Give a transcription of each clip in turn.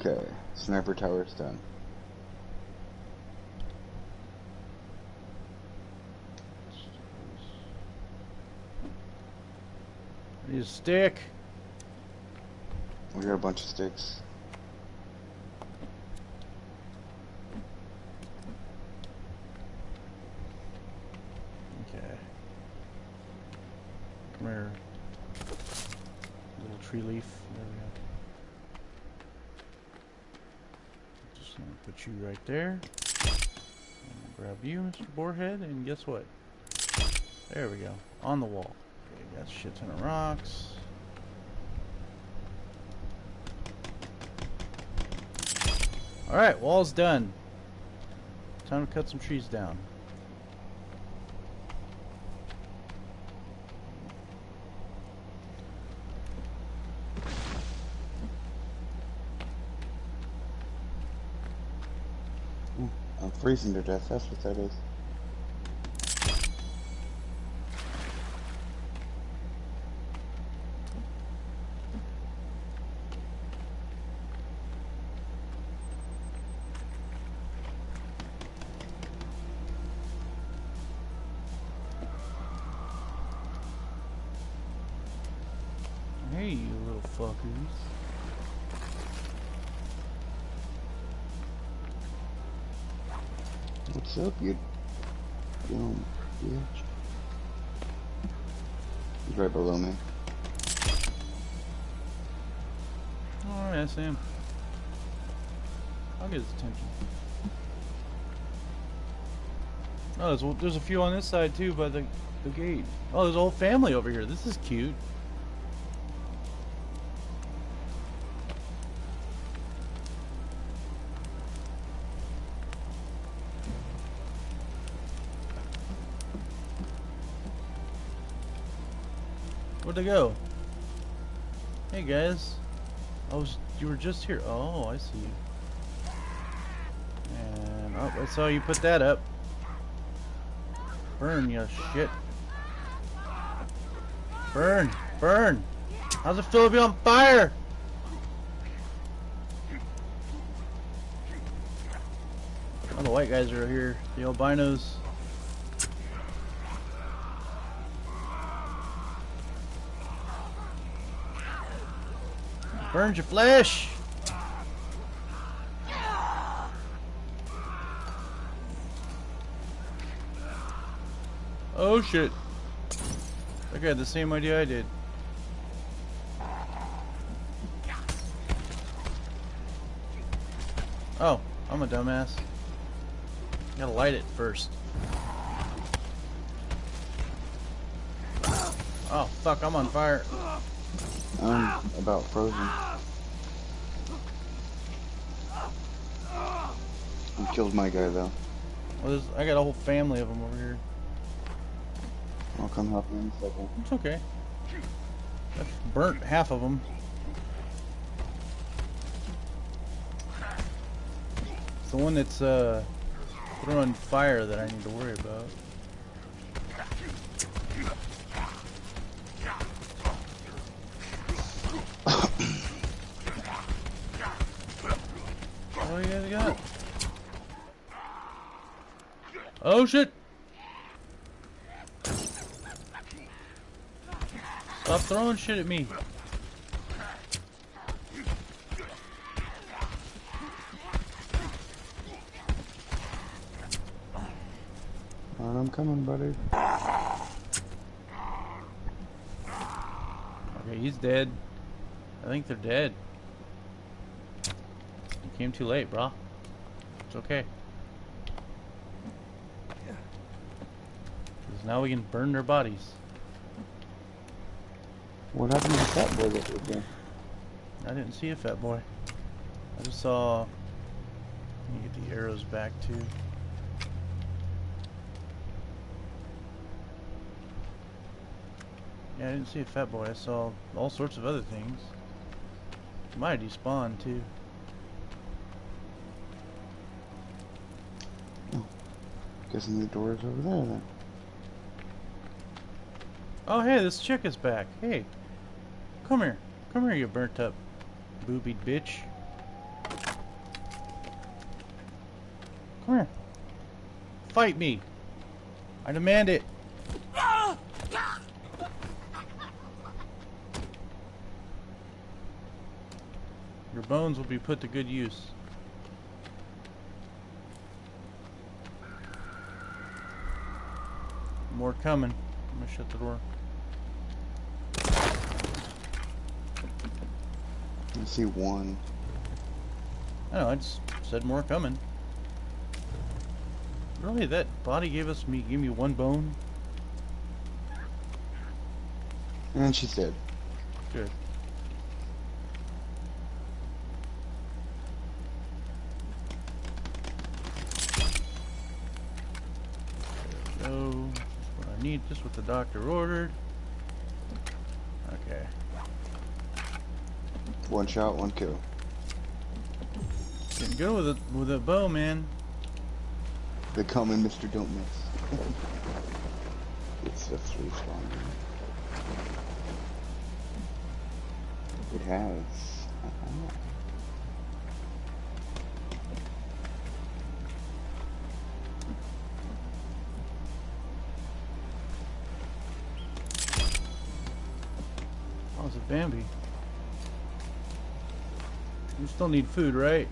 Okay, sniper tower's done. I need a stick. We got a bunch of sticks. Okay. Come here. Little tree leaf. There we go. Just gonna put you right there. Grab you, Mr. Boarhead, and guess what? There we go. On the wall. Okay, got shit ton of rocks. Alright, wall's done. Time to cut some trees down. I'm freezing to death, that's what that is. See him. I'll get his attention. Oh, there's, there's a few on this side too by the, the gate. Oh, there's a whole family over here. This is cute. Where'd they go? Hey guys. I was you were just here. Oh, I see. And oh, I saw you put that up. Burn, you shit. Burn, burn. How's it feel to be on fire? Oh, the white guys are here. The albinos. Burns your flesh. Oh shit. Had the same idea I did. Oh, I'm a dumbass. Gotta light it first. Oh, fuck, I'm on fire. I'm about frozen. I killed my guy though. Well, there's, I got a whole family of them over here. I'll come help you in a second. It's okay. I've burnt half of them. It's the one that's uh, throwing fire that I need to worry about. Oh shit! Stop throwing shit at me. I'm coming, buddy. Okay, he's dead. I think they're dead. You came too late, brah. It's okay. Now we can burn their bodies. What happened to the fat boy that was there? I didn't see a fat boy. I just saw... Let me get the arrows back too. Yeah, I didn't see a fat boy. I saw all sorts of other things. Might despawn too. Oh, guessing the door is over there then. Oh, hey, this chick is back. Hey, come here. Come here, you burnt up, boobied bitch. Come here. Fight me. I demand it. Your bones will be put to good use. More coming. I'm gonna shut the door. See one. I know, I just said more coming. Really, that body gave us me gave me one bone? And she's dead. Good. There we go. What I need, just what the doctor ordered. Okay. One shot, one kill. Getting good with a with a bow, man. They come in, Mr. Don't Miss. it's a three spawner. It has. Uh-huh. Oh, it's a Bambi. Still need food, right?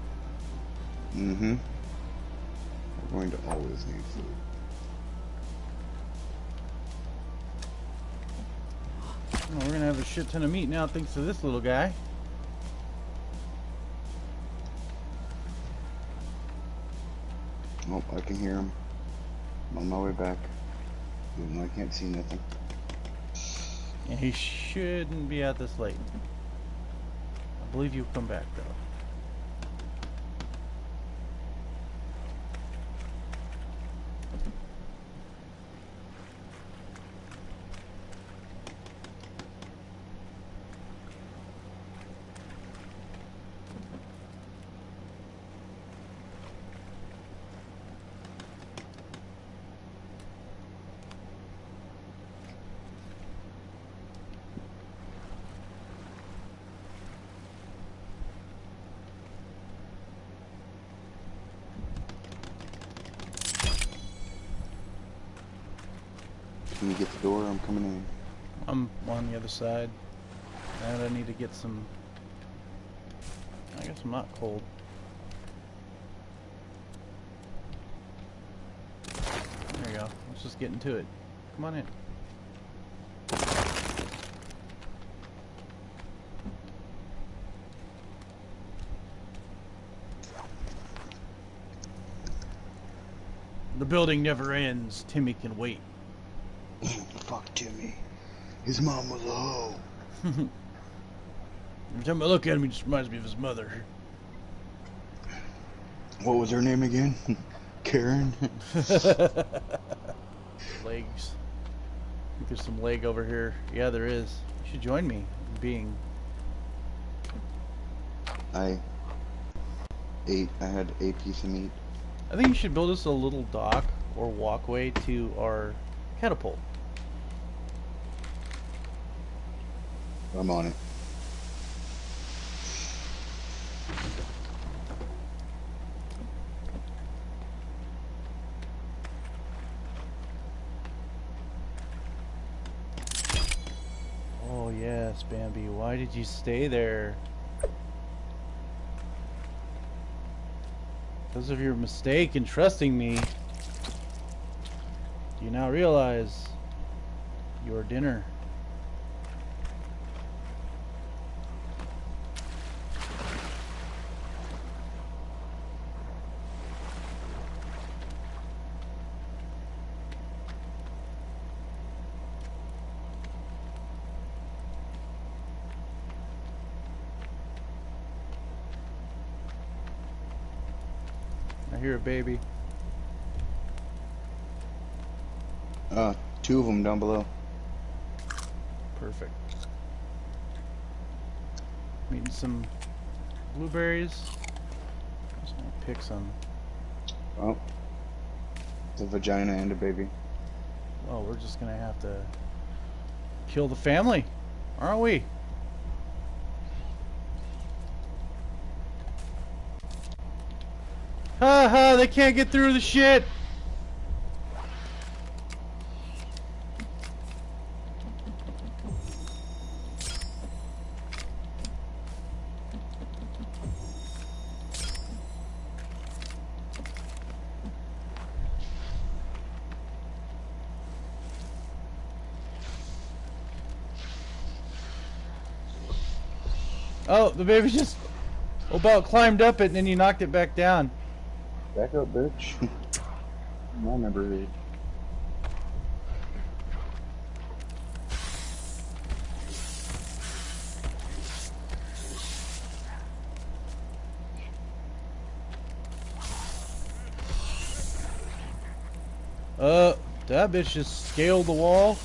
Mm-hmm. We're going to always need food. Oh, we're gonna have a shit ton of meat now thanks to this little guy. Oh, I can hear him. I'm on my way back. Even though I can't see nothing. Yeah, he shouldn't be out this late. I believe you'll come back though. Can you get the door? I'm coming in. I'm on the other side. And I need to get some. I guess I'm not cold. There you go. Let's just get into it. Come on in. The building never ends. Timmy can wait. His mom was a hoe. Every time I look at him, he just reminds me of his mother. What was her name again? Karen? Legs. I think there's some leg over here. Yeah, there is. You should join me being. I ate, I had a piece of meat. I think you should build us a little dock or walkway to our catapult. I'm on it. Oh yes, Bambi. Why did you stay there? Because of your mistake in trusting me. Do you now realize your dinner? I hear a baby. Uh, two of them down below. Perfect. i Eating some blueberries. Just gonna pick some. Oh, The vagina and a baby. Well, we're just gonna have to kill the family, aren't we? They can't get through the shit! Oh, the baby just oh, about climbed up it and then you knocked it back down. Back up, bitch. I remember it. Uh, that bitch just scaled the wall.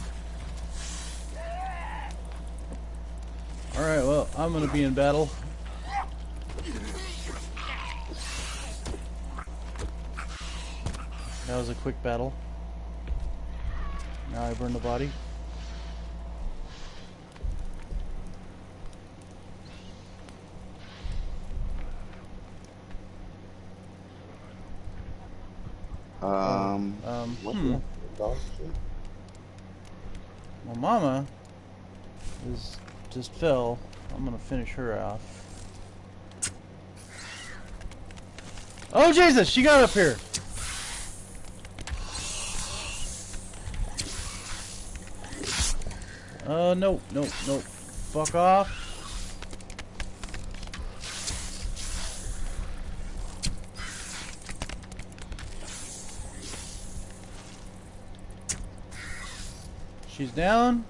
Alright, well, I'm gonna be in battle. That was a quick battle. Now I burn the body. Um, Um, what hmm. the dog shit? Well, Mama is just fell. I'm gonna finish her off. Oh Jesus! She got up here. Uh, no, no, no. Fuck off. She's down.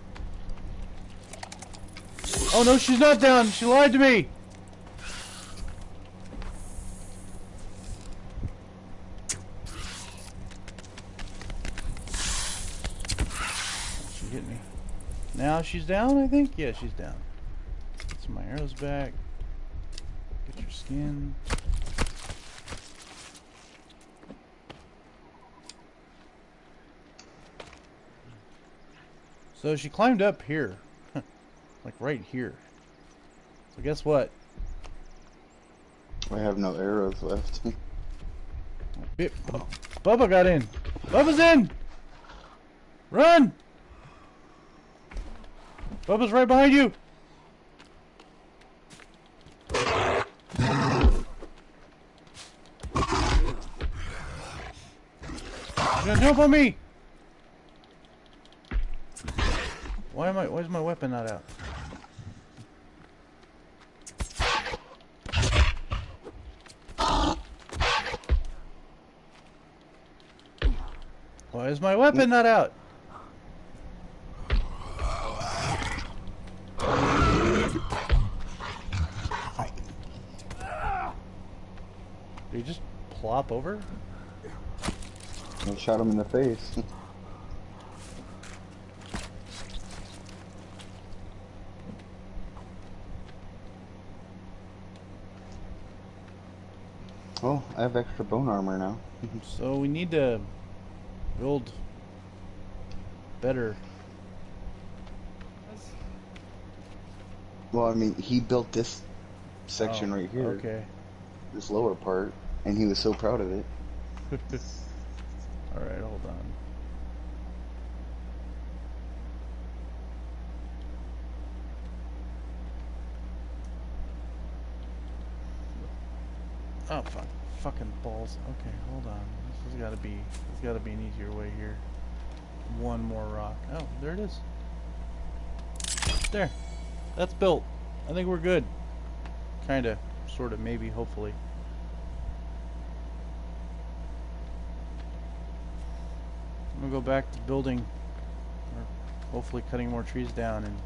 Oh no, she's not down. She lied to me. She hit me. Now she's down, I think? Yeah, she's down. Get some of my arrows back. Get your skin. So she climbed up here. like right here. So guess what? I have no arrows left. Bubba got in. Bubba's in! Run! Bubba's right behind you! Gonna jump on me! Why am I why is my weapon not out? Why is my weapon not out? Did he plop over? I shot him in the face. oh, I have extra bone armor now. So we need to build better. Well, I mean, he built this section Oh, right here, Okay. this lower part, and he was so proud of it. Alright, hold on. Oh fuck. Fucking balls. Okay, hold on. This has gotta be there's gotta be an easier way here. One more rock. Oh, there it is. There. That's built. I think we're good. Kinda. Sorta, maybe, hopefully. I'm gonna go back to building, or hopefully cutting more trees down and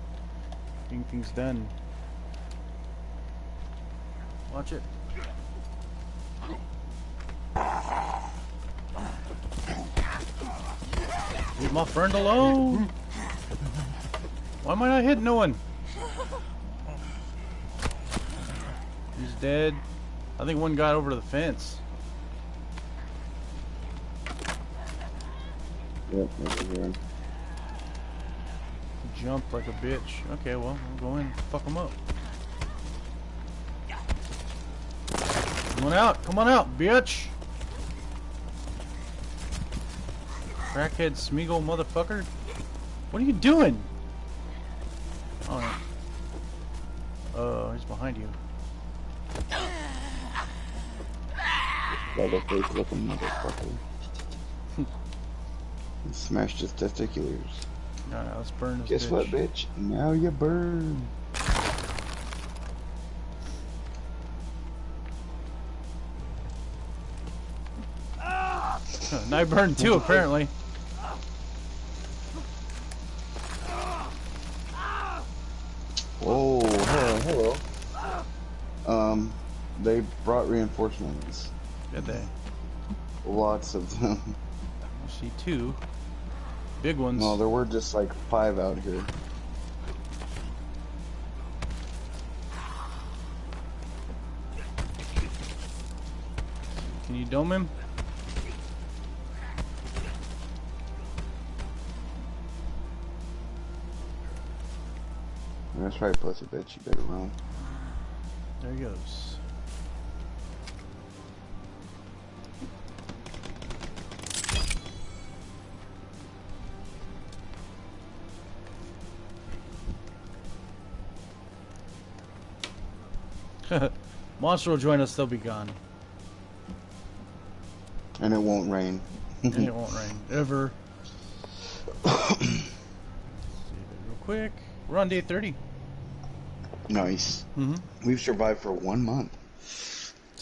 getting things done. Watch it. Leave my friend alone. Why am I not hitting no one? He's dead. I think one got over to the fence. Yep. Jump like a bitch. Okay, well, I'll go in, and fuck them up. Come on out, come on out, bitch! Crackhead Smeagol motherfucker. What are you doing? Oh, no. Uh, he's behind you. Leatherface looking motherfucker. He smashed his testiculars. Alright, let's burn this Guess bitch. what, bitch? Now you burn. and I burned too, apparently. Oh, hello, hello. Um, they brought reinforcements. Did they? Lots of them. I see two. Big ones. No, there were just like five out here. Can you dome him? That's right, pussy bitch. You better run. There he goes. Monster will join us, they'll be gone. And it won't rain. and it won't rain. Ever. Real quick. We're on day 30. nice. Mm-hmm. We've survived for one month.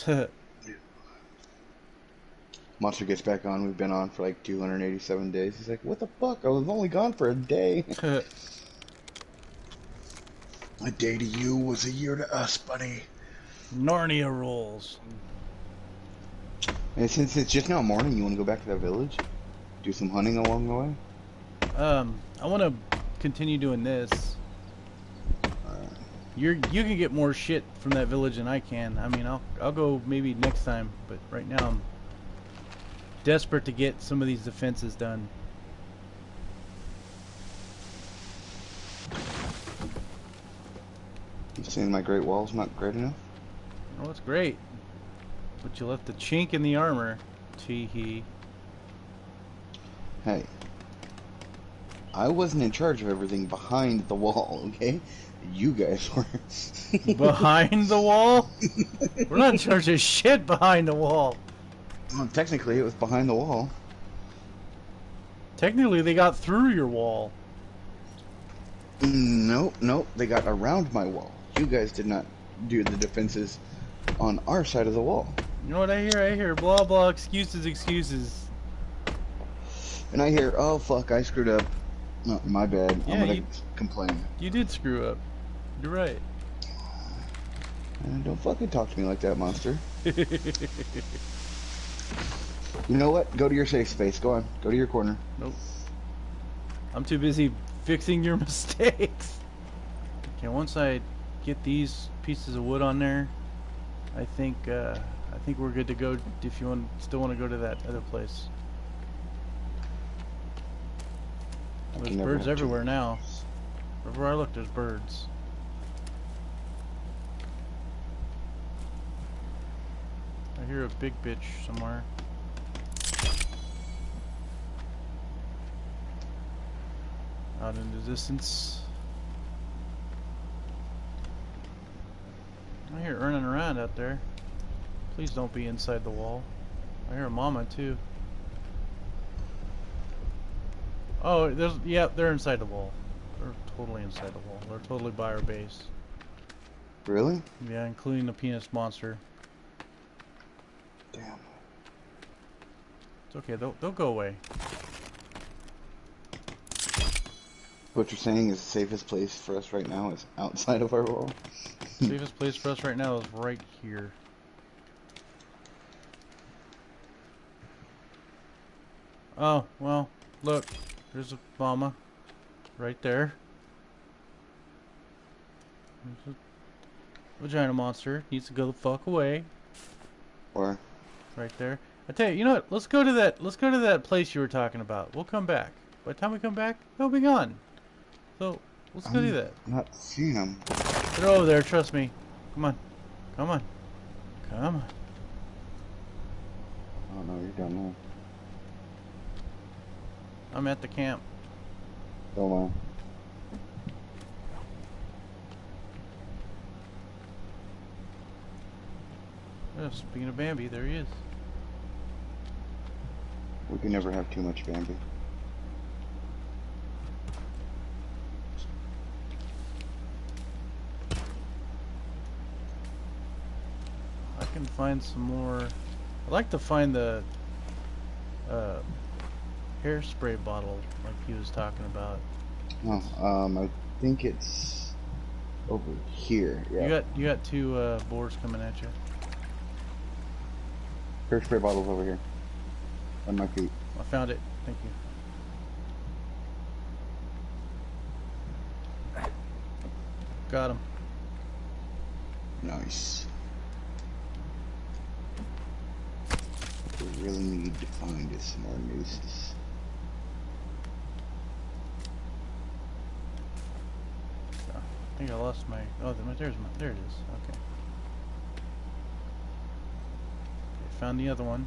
Monster gets back on. We've been on for like 287 days. He's like, what the fuck? I was only gone for a day. a day to you was a year to us, buddy. Narnia rules. And since it's just now morning, you want to go back to that village? Do some hunting along the way? Um, I want to continue doing this. You're you can get more shit from that village than I can. I mean, I'll I'll go maybe next time, but right now I'm desperate to get some of these defenses done. You saying my Great Wall's not great enough? Oh, it's great. But you left the chink in the armor. Tee hee. Hey. I wasn't in charge of everything behind the wall, okay? You guys were. Behind the wall? We're not in charge of shit behind the wall. Well, technically, it was behind the wall. Technically, they got through your wall. Mm, nope, nope. They got around my wall. You guys did not do the defenses on our side of the wall. You know what I hear? I hear blah blah excuses, excuses. And I hear, oh fuck, I screwed up. No, my bad. Yeah, I'm gonna you- complain. You did screw up. You're right. Uh, don't fucking talk to me like that, monster. You know what? Go to your safe space. Go on. Go to your corner. Nope. I'm too busy fixing your mistakes. Okay, once I get these pieces of wood on there, I think uh, I think we're good to go. If you want, still want to go to that other place. I There's birds everywhere now. Wherever I look, there's birds. I hear a big bitch somewhere. Out in the distance. I hear running around out there. Please don't be inside the wall. I hear a mama too. Oh, there's yeah, they're inside the wall. They're totally inside the wall. They're totally by our base. Really? Yeah, including the penis monster. Damn. It's okay. They'll they'll go away. What you're saying is the safest place for us right now is outside of our wall. Safest place for us right now is right here. Oh well, look, there's a mama, right there. There's a vagina monster. Needs to go the fuck away. Or Right there. I tell you, you know what? Let's go to that. Let's go to that place you were talking about. We'll come back. By the time we come back, they'll be gone. So let's go do I'm that. Not seeing them. They're over there. Trust me. Come on. Come on. Come on. Oh no, you're down I'm at the camp. Hold on. Oh, speaking of Bambi, there he is. We can never have too much Bambi. I can find some more. I'd like to find the uh, hairspray bottle like he was talking about. Oh, um, I think it's over here. Yeah. You got you got two uh, boars coming at you. Hairspray bottles over here. On my feet. I found it. Thank you. Got him. Nice. What we really need to find some more nooses. I think I lost my. Oh, there- there's my. There it is. Okay. okay found the other one.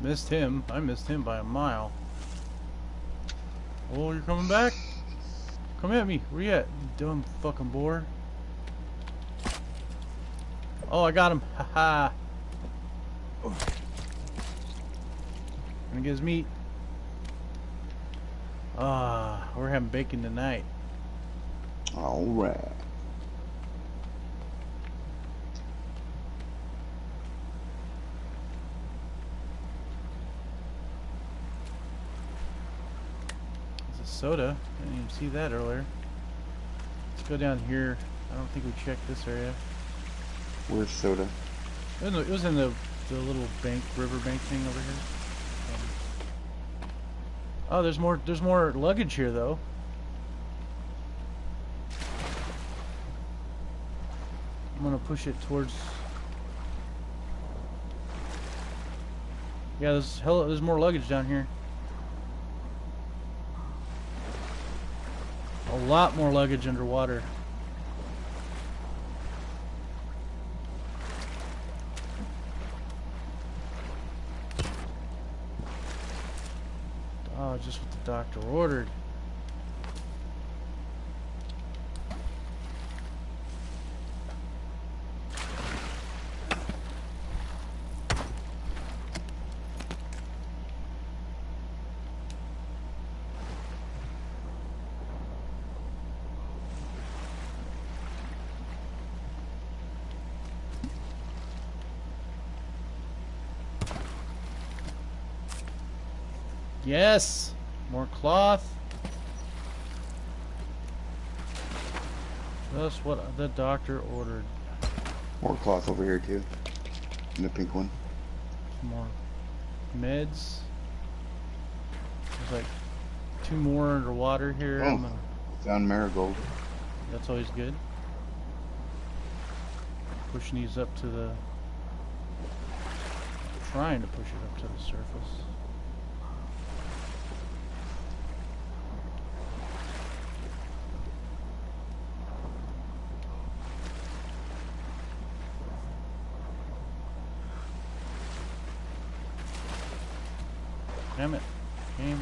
Missed him. I missed him by a mile. Oh, you're coming back? Come at me. Where you at, you dumb fucking boar? Oh, I got him. Haha. Gonna get his meat. Ah, we're having bacon tonight. Alright. It's soda. I didn't even see that earlier. Let's go down here. I don't think we checked this area. Where's soda? It was in the, was in the, the little bank, river bank thing over here. Um, oh, there's more. There's more luggage here, though. I'm gonna push it towards. Yeah, there's hell. There's more luggage down here. A lot more luggage underwater. Oh, just what the doctor ordered. Yes! More cloth. That's what the doctor ordered. More cloth over here too. And the pink one. More meds. There's like two more underwater here. Oh. Gonna- Found marigold. that's always good. Pushing these up to the. Trying to push it up to the surface. Damn it. Game.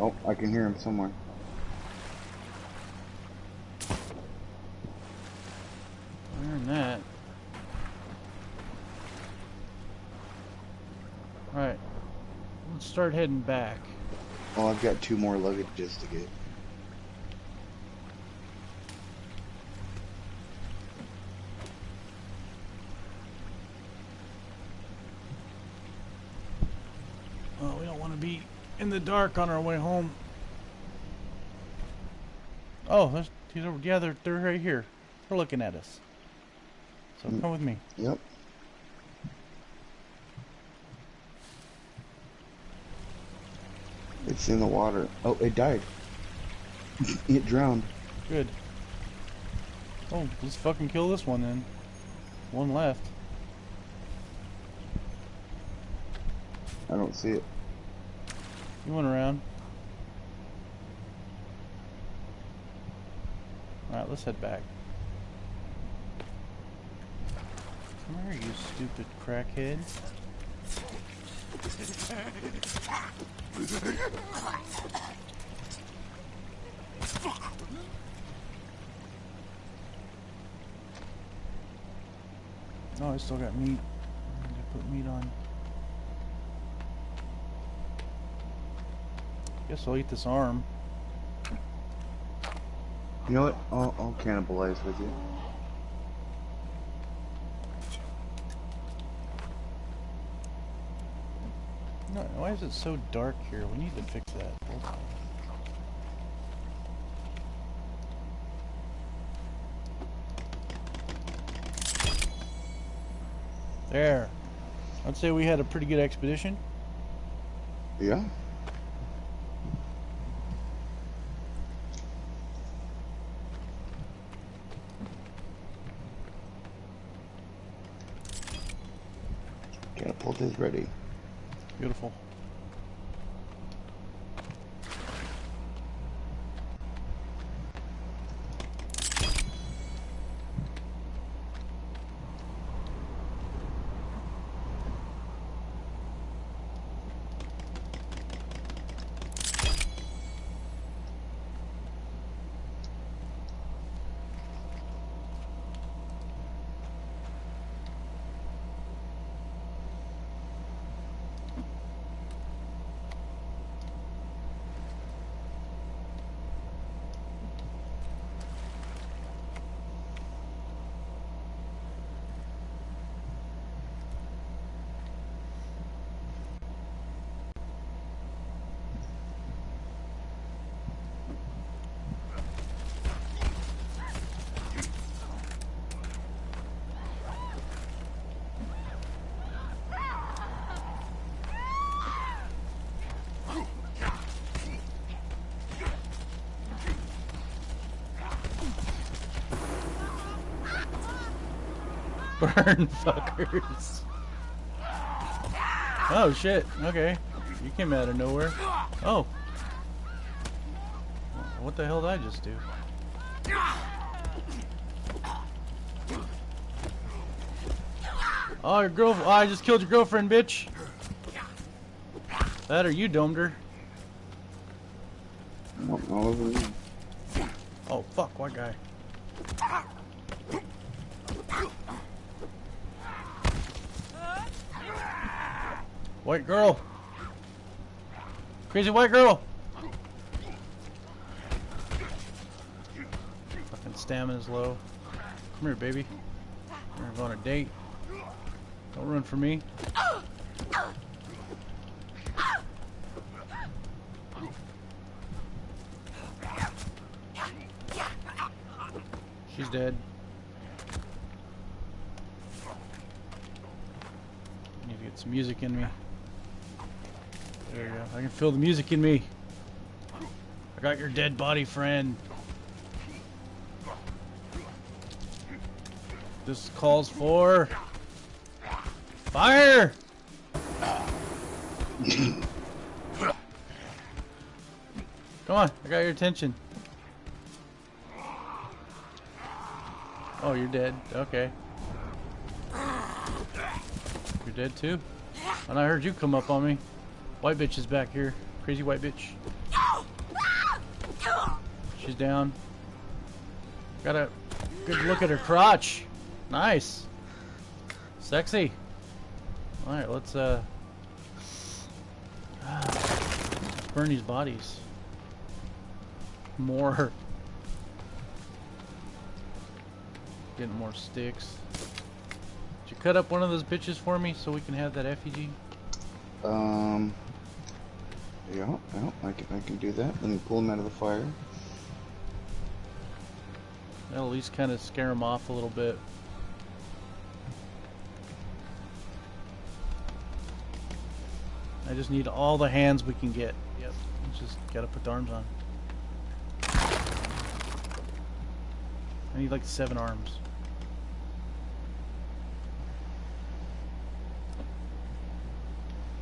Oh, I can hear him somewhere. Learn that. Alright. Let's start heading back. Oh, I've got two more luggages to get. Oh, we don't want to be in the dark on our way home. Oh, there's, he's over. Yeah, they're, they're right here. They're looking at us. So Mm. come with me. Yep. It's in the water. Oh, it died. it drowned. Good. Oh, let's fucking kill this one then. One left. I don't see it. You went around. Alright, let's head back. Come here, you stupid crackhead. Oh, I still got meat. I need to put meat on. Guess I'll eat this arm. You know what? I'll, I'll cannibalize with you. No, why is it so dark here? We need to fix that. There. I'd say we had a pretty good expedition. Yeah? Catapult is ready. Beautiful. Burn fuckers. Oh shit. Okay. You came out of nowhere. Oh. What the hell did I just do? Oh, your girl. Oh, I just killed your girlfriend, bitch. That or you domed her. All all over me. Oh, fuck. White guy. White girl. Crazy white girl. Fucking stamina's low. Come here, baby. We're gonna on a date. Don't run for me. She's dead. Need to get some music in me. I can feel the music in me. I got your dead body, friend. This calls for fire. Come on, I got your attention. Oh, you're dead. Okay. You're dead too? And I heard you come up on me. White bitch is back here. Crazy white bitch. She's down. Got a good look at her crotch. Nice. Sexy. Alright, let's uh burn these bodies. More. Getting more sticks. Did you cut up one of those bitches for me so we can have that effigy? Um. Yeah, yeah, I can, I can do that. Let me pull him out of the fire. That'll at least kind of scare them off a little bit. I just need all the hands we can get. Yep. Just gotta put the arms on. I need like seven arms.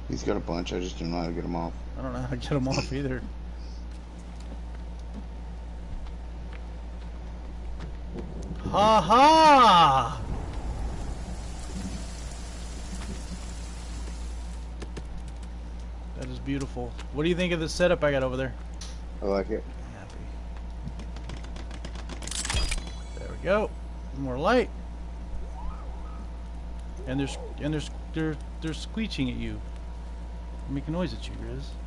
He's got a bunch. I just don't know how to get him off. I don't know how to get them off either. Ha ha! That is beautiful. What do you think of the setup I got over there? I like it. Happy. There we go. More light. And there's and there's they're they're squeeching at you. Making noise at you, Grizz.